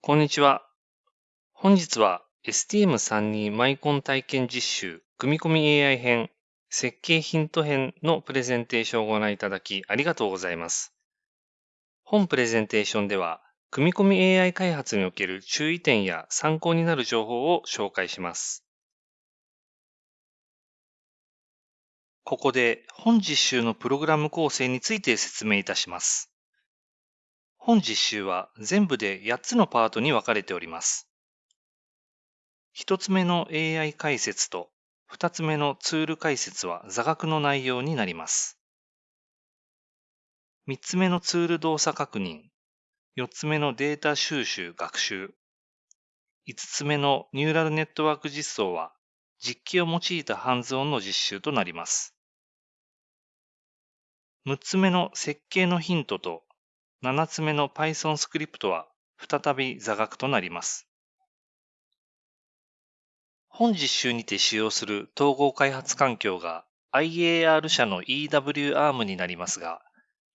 こんにちは。本日は STM32 マイコン体験実習組み込み AI 編設計ヒント編のプレゼンテーションをご覧いただきありがとうございます。本プレゼンテーションでは組み込み AI 開発における注意点や参考になる情報を紹介します。ここで本実習のプログラム構成について説明いたします。本実習は全部で8つのパートに分かれております。1つ目の AI 解説と2つ目のツール解説は座学の内容になります。3つ目のツール動作確認、4つ目のデータ収集学習、5つ目のニューラルネットワーク実装は実機を用いたハンズオンの実習となります。6つ目の設計のヒントと7つ目の Python スクリプトは再び座学となります。本実習にて使用する統合開発環境が IAR 社の EWARM になりますが、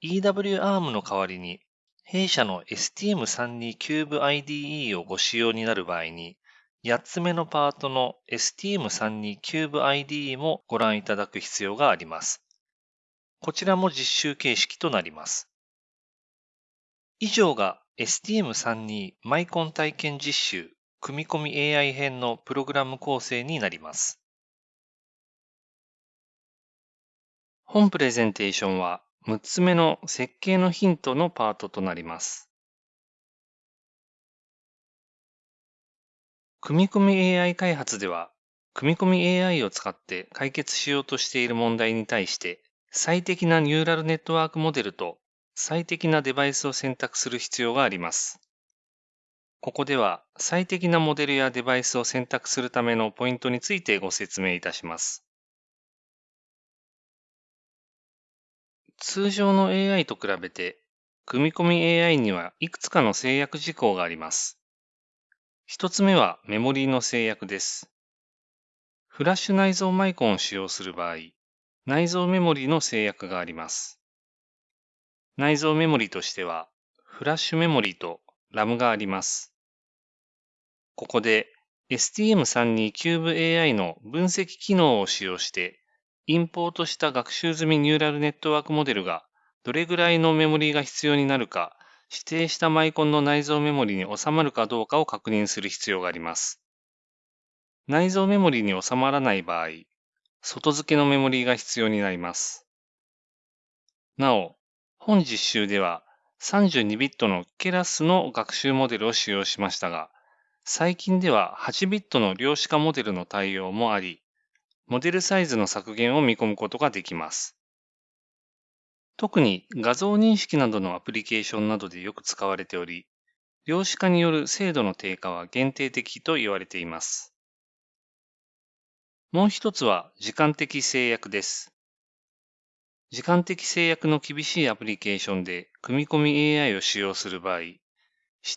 EWARM の代わりに弊社の STM32 Cube IDE をご使用になる場合に、8つ目のパートの STM32 Cube IDE もご覧いただく必要があります。こちらも実習形式となります。以上が STM32 マイコン体験実習組み込み AI 編のプログラム構成になります。本プレゼンテーションは6つ目の設計のヒントのパートとなります。組み込み AI 開発では、組み込み AI を使って解決しようとしている問題に対して、最適なニューラルネットワークモデルと最適なデバイスを選択する必要があります。ここでは最適なモデルやデバイスを選択するためのポイントについてご説明いたします。通常の AI と比べて、組み込み AI にはいくつかの制約事項があります。一つ目はメモリーの制約です。フラッシュ内蔵マイコンを使用する場合、内蔵メモリーの制約があります。内蔵メモリとしては、フラッシュメモリと RAM があります。ここで STM32CubeAI の分析機能を使用して、インポートした学習済みニューラルネットワークモデルがどれぐらいのメモリが必要になるか、指定したマイコンの内蔵メモリに収まるかどうかを確認する必要があります。内蔵メモリに収まらない場合、外付けのメモリが必要になります。なお、本実習では32ビットのケラスの学習モデルを使用しましたが、最近では8ビットの量子化モデルの対応もあり、モデルサイズの削減を見込むことができます。特に画像認識などのアプリケーションなどでよく使われており、量子化による精度の低下は限定的と言われています。もう一つは時間的制約です。時間的制約の厳しいアプリケーションで組み込み AI を使用する場合、指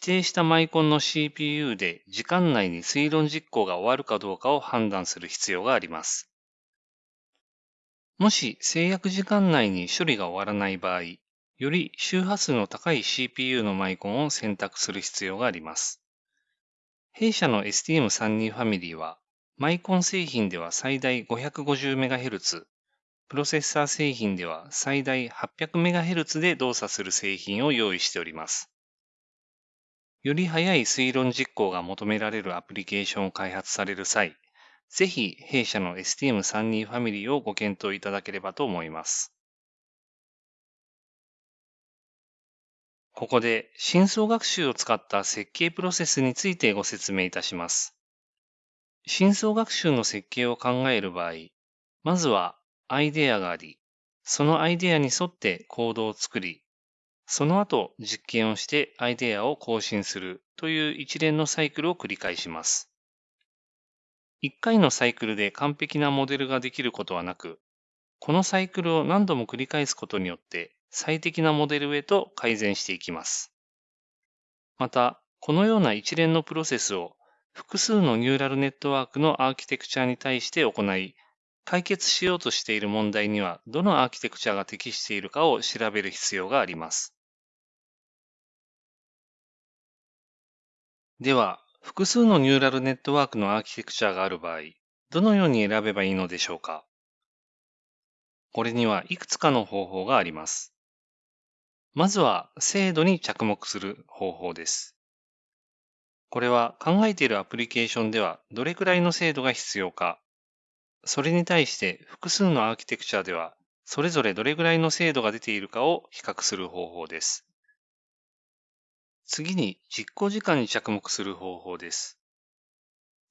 定したマイコンの CPU で時間内に推論実行が終わるかどうかを判断する必要があります。もし制約時間内に処理が終わらない場合、より周波数の高い CPU のマイコンを選択する必要があります。弊社の STM32 ファミリーは、マイコン製品では最大 550MHz、プロセッサー製品では最大 800MHz で動作する製品を用意しております。より速い推論実行が求められるアプリケーションを開発される際、ぜひ弊社の STM32 ファミリーをご検討いただければと思います。ここで深層学習を使った設計プロセスについてご説明いたします。深層学習の設計を考える場合、まずはアイデアがあり、そのアイデアに沿ってコードを作り、その後実験をしてアイデアを更新するという一連のサイクルを繰り返します。一回のサイクルで完璧なモデルができることはなく、このサイクルを何度も繰り返すことによって最適なモデルへと改善していきます。また、このような一連のプロセスを複数のニューラルネットワークのアーキテクチャに対して行い、解決しようとしている問題にはどのアーキテクチャが適しているかを調べる必要があります。では、複数のニューラルネットワークのアーキテクチャがある場合、どのように選べばいいのでしょうか？これにはいくつかの方法があります。まずは、精度に着目する方法です。これは考えているアプリケーションではどれくらいの精度が必要か、それに対して複数のアーキテクチャではそれぞれどれくらいの精度が出ているかを比較する方法です。次に実行時間に着目する方法です。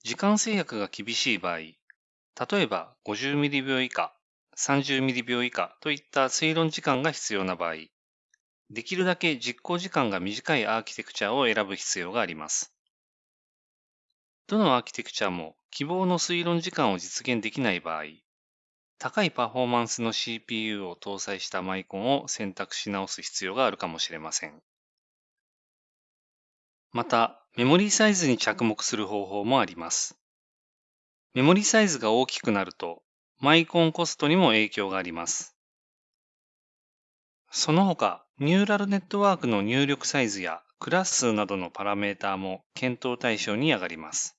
時間制約が厳しい場合、例えば50ミリ秒以下、30ミリ秒以下といった推論時間が必要な場合、できるだけ実行時間が短いアーキテクチャを選ぶ必要があります。どのアーキテクチャも希望の推論時間を実現できない場合、高いパフォーマンスの CPU を搭載したマイコンを選択し直す必要があるかもしれません。また、メモリーサイズに着目する方法もあります。メモリーサイズが大きくなると、マイコンコストにも影響があります。その他、ニューラルネットワークの入力サイズやクラス数などのパラメータも検討対象に上がります。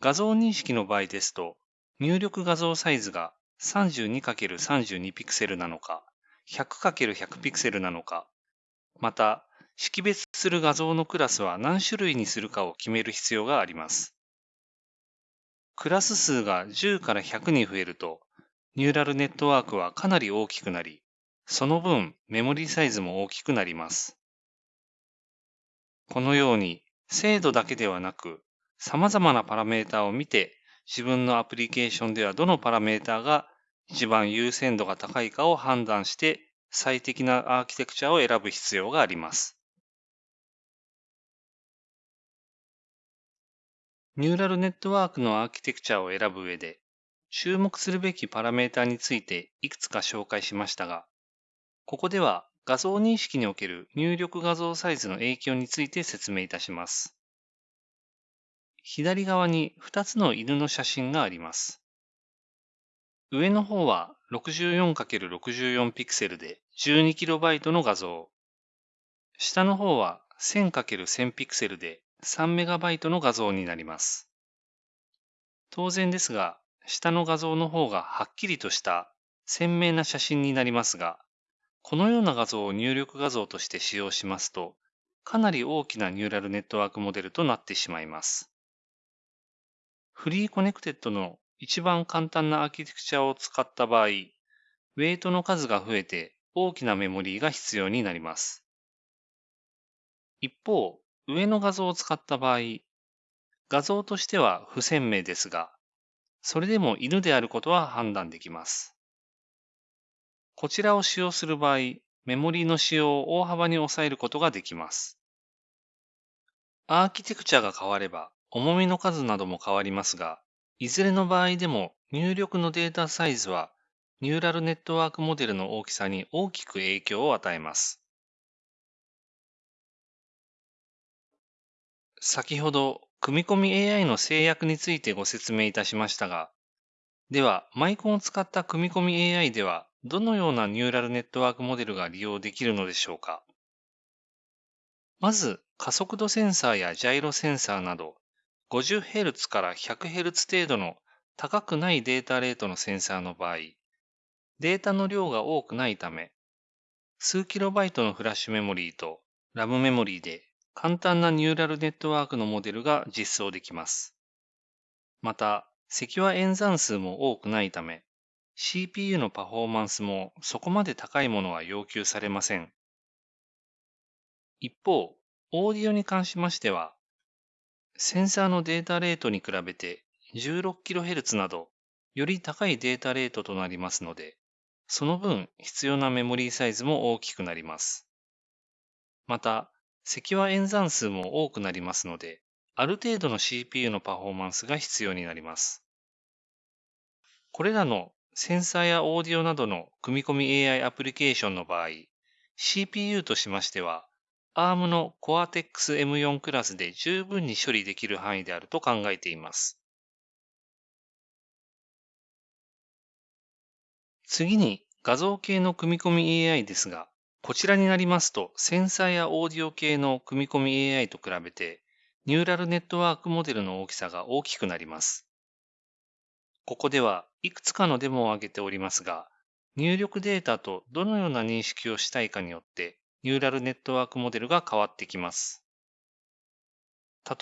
画像認識の場合ですと、入力画像サイズが 32×32 ピクセルなのか、100×100 ピクセルなのか、また識別する画像のクラスは何種類にするかを決める必要があります。クラス数が10から100に増えると、ニューラルネットワークはかなり大きくなり、その分メモリサイズも大きくなります。このように精度だけではなく、様々なパラメータを見て自分のアプリケーションではどのパラメータが一番優先度が高いかを判断して最適なアーキテクチャを選ぶ必要があります。ニューラルネットワークのアーキテクチャを選ぶ上で、注目するべきパラメータについていくつか紹介しましたが、ここでは画像認識における入力画像サイズの影響について説明いたします。左側に2つの犬の写真があります。上の方は 64×64 ピクセルで 12KB の画像。下の方は 1000×1000 ピクセルで 3MB の画像になります。当然ですが、下の画像の方がはっきりとした鮮明な写真になりますが、このような画像を入力画像として使用しますと、かなり大きなニューラルネットワークモデルとなってしまいます。フリーコネクテッドの一番簡単なアーキテクチャを使った場合、ウェイトの数が増えて大きなメモリーが必要になります。一方、上の画像を使った場合、画像としては不鮮明ですが、それでも犬であることは判断できます。こちらを使用する場合、メモリーの使用を大幅に抑えることができます。アーキテクチャが変われば、重みの数なども変わりますが、いずれの場合でも入力のデータサイズはニューラルネットワークモデルの大きさに大きく影響を与えます。先ほど、組み込み AI の制約についてご説明いたしましたが、では、マイコンを使った組み込み AI では、どのようなニューラルネットワークモデルが利用できるのでしょうかまず、加速度センサーやジャイロセンサーなど、50Hz から 100Hz 程度の高くないデータレートのセンサーの場合、データの量が多くないため、数キロバイトのフラッシュメモリーとラムメモリーで簡単なニューラルネットワークのモデルが実装できます。また、積和演算数も多くないため、CPU のパフォーマンスもそこまで高いものは要求されません。一方、オーディオに関しましては、センサーのデータレートに比べて 16kHz など、より高いデータレートとなりますので、その分必要なメモリーサイズも大きくなります。また、積和演算数も多くなりますので、ある程度の CPU のパフォーマンスが必要になります。これらのセンサーやオーディオなどの組み込み AI アプリケーションの場合、CPU としましては、ARM の Cortex M4 クラスで十分に処理できる範囲であると考えています。次に画像系の組み込み AI ですが、こちらになりますと、センサーやオーディオ系の組み込み AI と比べて、ニューラルネットワークモデルの大きさが大きくなります。ここではいくつかのデモを挙げておりますが、入力データとどのような認識をしたいかによって、ニューラルネットワークモデルが変わってきます。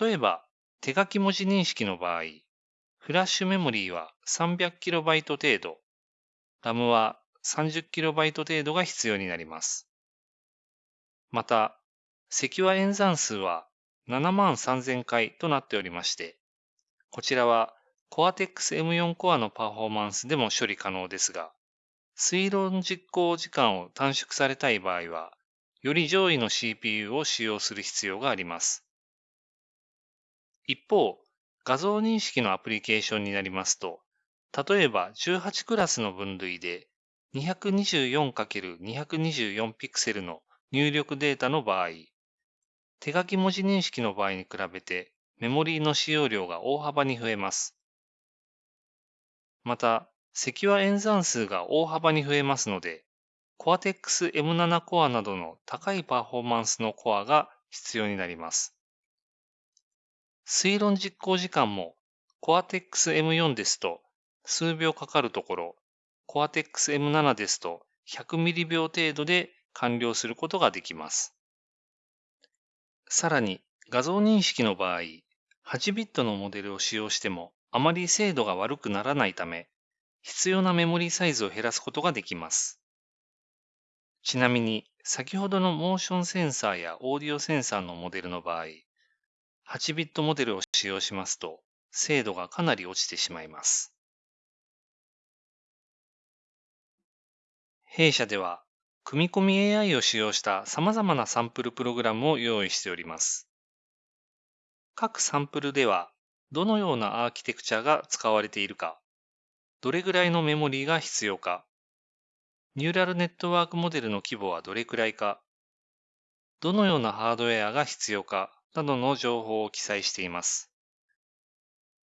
例えば、手書き文字認識の場合、フラッシュメモリーは 300KB 程度、RAM は 30KB 程度が必要になります。また、セキュア演算数は7万3000回となっておりまして、こちらは Cortex M4 コアのパフォーマンスでも処理可能ですが、推論実行時間を短縮されたい場合は、より上位の CPU を使用する必要があります。一方、画像認識のアプリケーションになりますと、例えば18クラスの分類で 224×224 ピクセルの入力データの場合、手書き文字認識の場合に比べてメモリーの使用量が大幅に増えます。また、セキュア演算数が大幅に増えますので、Cortex M7 コアなどの高いパフォーマンスのコアが必要になります。推論実行時間も Cortex M4 ですと数秒かかるところ、Cortex M7 ですと100ミリ秒程度で完了することができます。さらに画像認識の場合、8ビットのモデルを使用してもあまり精度が悪くならないため、必要なメモリサイズを減らすことができます。ちなみに、先ほどのモーションセンサーやオーディオセンサーのモデルの場合、8ビットモデルを使用しますと、精度がかなり落ちてしまいます。弊社では、組み込み AI を使用した様々なサンプルプログラムを用意しております。各サンプルでは、どのようなアーキテクチャが使われているか、どれぐらいのメモリーが必要か、ニューラルネットワークモデルの規模はどれくらいか、どのようなハードウェアが必要か？などの情報を記載しています。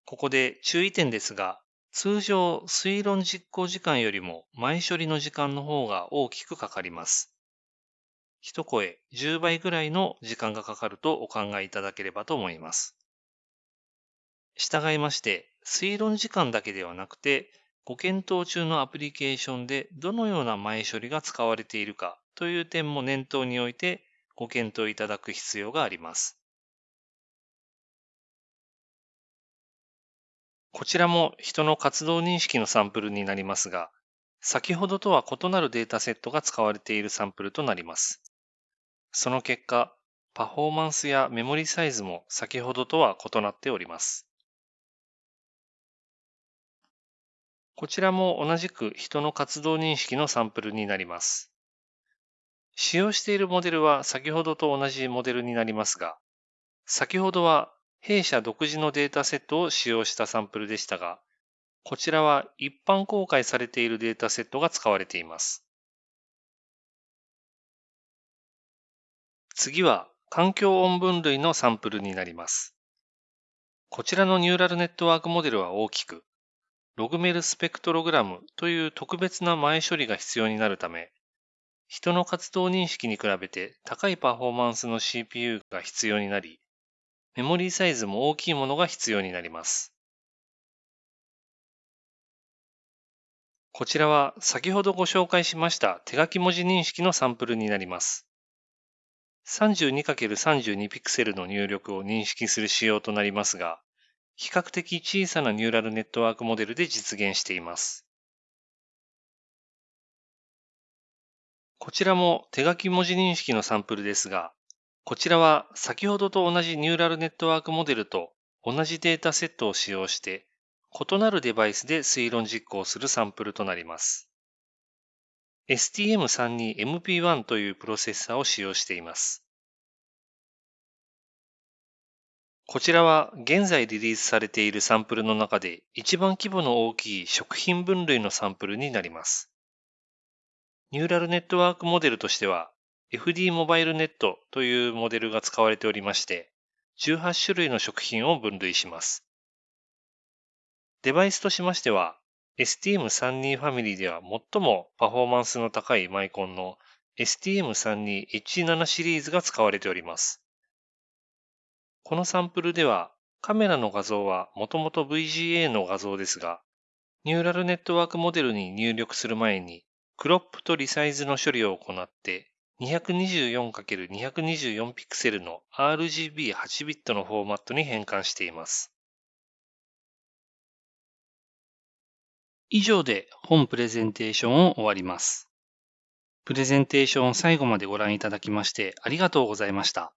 ここで注意点ですが、通常推論実行時間よりも前処理の時間の方が大きくかかります。一声10倍ぐらいの時間がかかるとお考えいただければと思います。従いまして、推論時間だけではなくて、ご検討中のアプリケーションでどのような前処理が使われているかという点も念頭においてご検討いただく必要があります。こちらも人の活動認識のサンプルになりますが、先ほどとは異なるデータセットが使われているサンプルとなります。その結果、パフォーマンスやメモリサイズも先ほどとは異なっております。こちらも同じく人の活動認識のサンプルになります。使用しているモデルは先ほどと同じモデルになりますが、先ほどは弊社独自のデータセットを使用したサンプルでしたが、こちらは一般公開されているデータセットが使われています。次は環境音分類のサンプルになります。こちらのニューラルネットワークモデルは大きく、ログメルスペクトログラムという特別な前処理が必要になるため、人の活動認識に比べて高いパフォーマンスの CPU が必要になり、メモリーサイズも大きいものが必要になります。こちらは先ほどご紹介しました手書き文字認識のサンプルになります。32×32 ピクセルの入力を認識する仕様となりますが、比較的小さなニューラルネットワークモデルで実現しています。こちらも手書き文字認識のサンプルですが、こちらは先ほどと同じニューラルネットワークモデルと同じデータセットを使用して、異なるデバイスで推論実行するサンプルとなります。STM32MP1 というプロセッサーを使用しています。こちらは現在リリースされているサンプルの中で一番規模の大きい食品分類のサンプルになります。ニューラルネットワークモデルとしては FD モバイルネットというモデルが使われておりまして、18種類の食品を分類します。デバイスとしましては、STM32 ファミリーでは最もパフォーマンスの高いマイコンの STM32H7 シリーズが使われております。このサンプルではカメラの画像はもともと VGA の画像ですが、ニューラルネットワークモデルに入力する前に、クロップとリサイズの処理を行って、224×224 ピクセルの RGB8 ビットのフォーマットに変換しています。以上で本プレゼンテーションを終わります。プレゼンテーションを最後までご覧いただきましてありがとうございました。